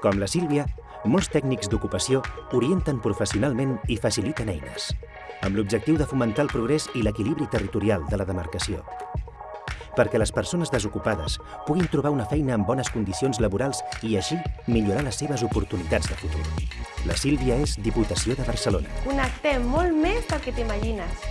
Com la Sílvia, molts tècnics d'ocupació orienten professionalment i faciliten eines, amb l'objectiu de fomentar el progrés i l'equilibri territorial de la demarcació. Perquè les persones desocupades puguin trobar una feina en bones condicions laborals i així millorar les seves oportunitats de futur. La Sílvia és Diputació de Barcelona. Connectem molt més del que t'imagines.